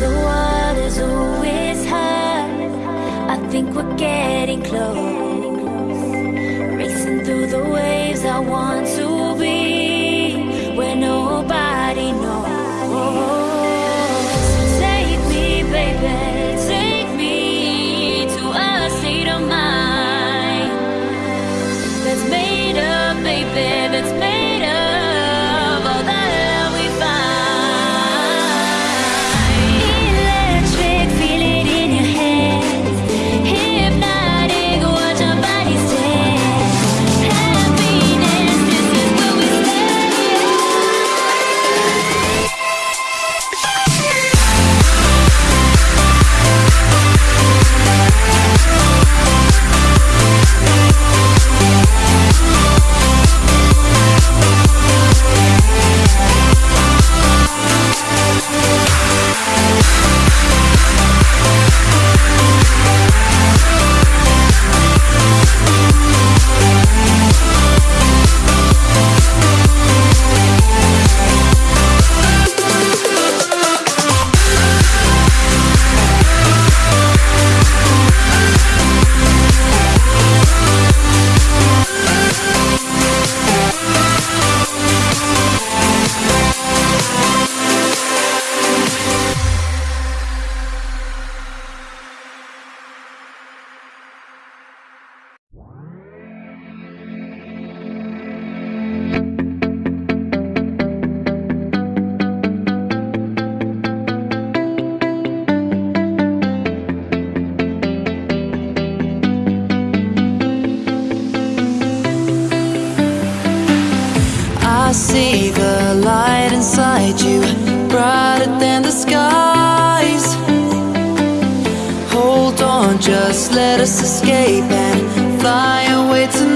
the water's always high. I think we're getting close. Racing through the waves, I want to. I see the light inside you, brighter than the skies. Hold on, just let us escape and fly away tonight.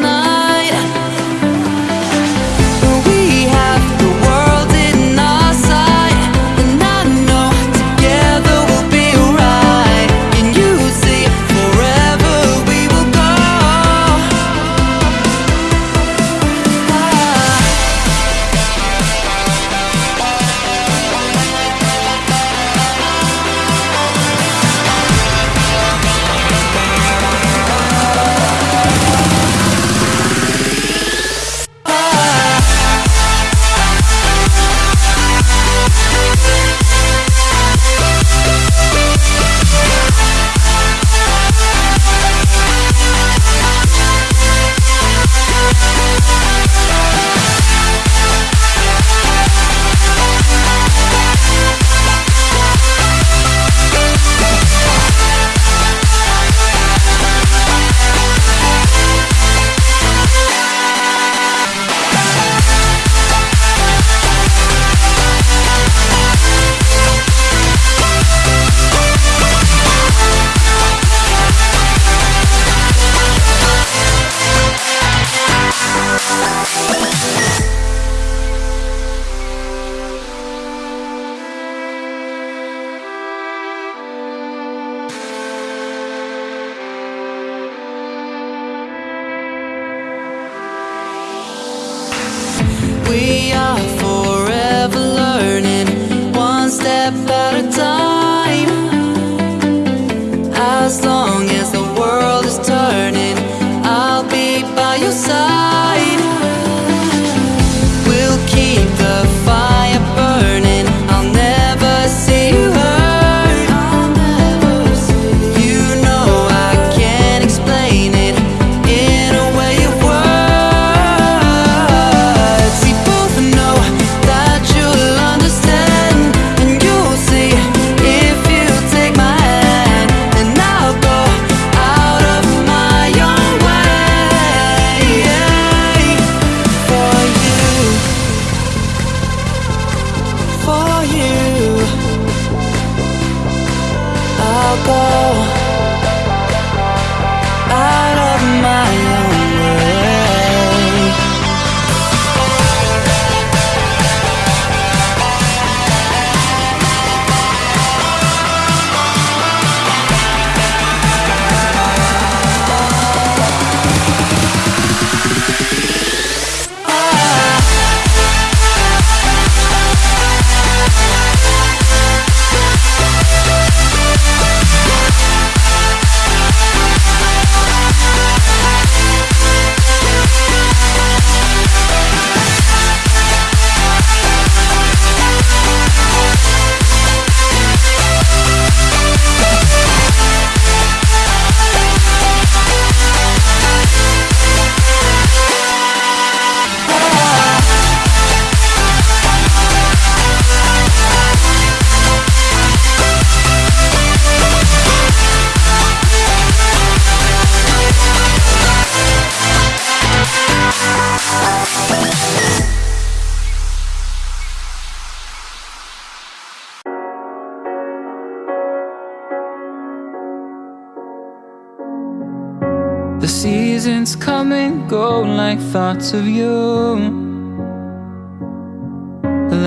Thoughts of you.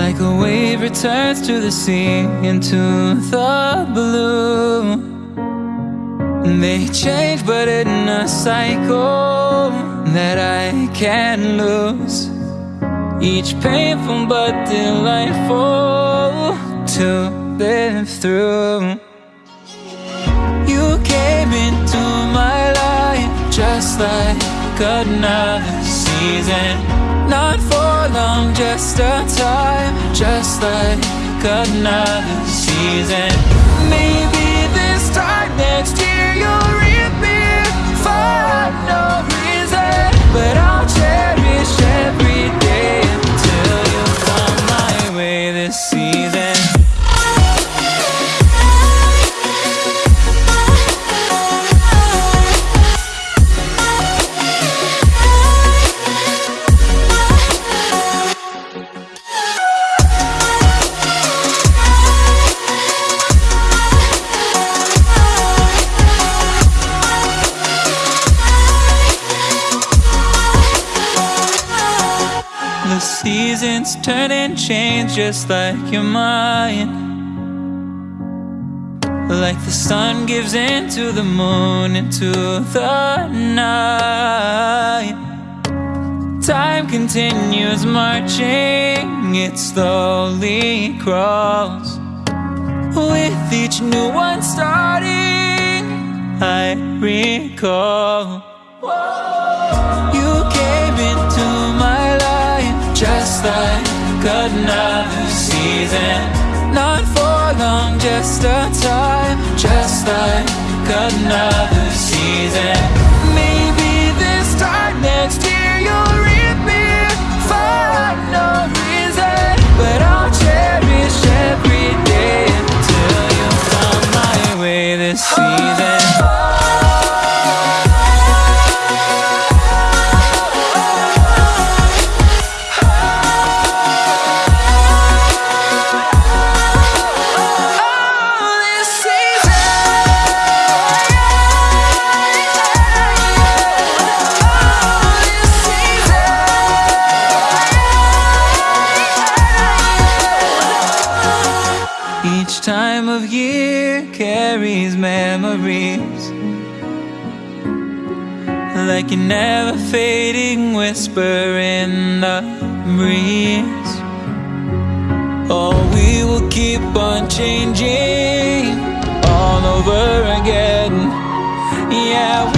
Like a wave returns to the sea Into the blue. They change but in a cycle That I can't lose. Each painful but delightful To live through just like another season. Not for long, just a time Just like another season. Maybe this time next year you'll reappear For no reason But I'll just like your mind. Like the sun gives into the moon into the night. Time continues marching, it slowly crawls. With each new one starting, I recall. You came into my life just like another season. Not for long, just a time Just like another season never fading whisper in the breeze. Oh, we will keep on changing all over again. Yeah.